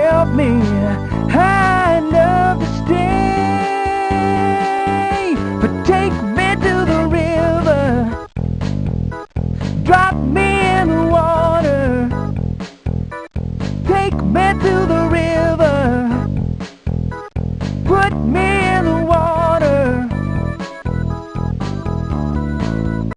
help me and understand. But take me to the river, drop me in the water. Take me to the river, put me